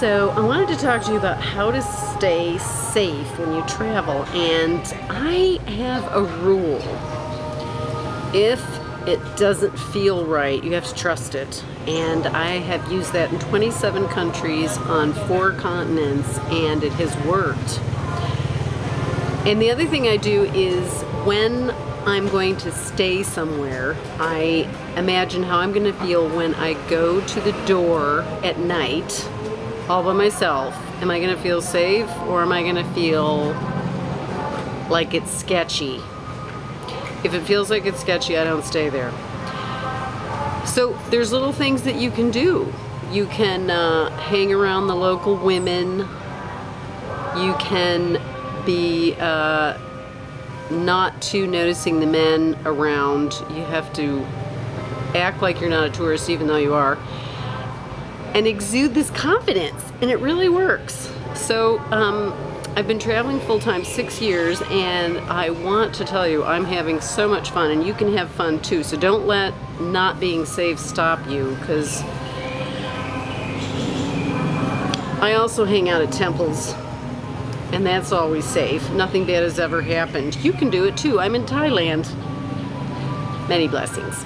So I wanted to talk to you about how to stay safe when you travel and I have a rule. If it doesn't feel right, you have to trust it. And I have used that in 27 countries on four continents and it has worked. And the other thing I do is when I'm going to stay somewhere, I imagine how I'm going to feel when I go to the door at night all by myself. Am I going to feel safe or am I going to feel like it's sketchy? If it feels like it's sketchy, I don't stay there. So there's little things that you can do. You can uh, hang around the local women. You can be uh, not too noticing the men around. You have to act like you're not a tourist even though you are and exude this confidence and it really works. So um, I've been traveling full-time six years and I want to tell you I'm having so much fun and you can have fun too. So don't let not being safe stop you because I also hang out at temples and that's always safe. Nothing bad has ever happened. You can do it too. I'm in Thailand. Many blessings.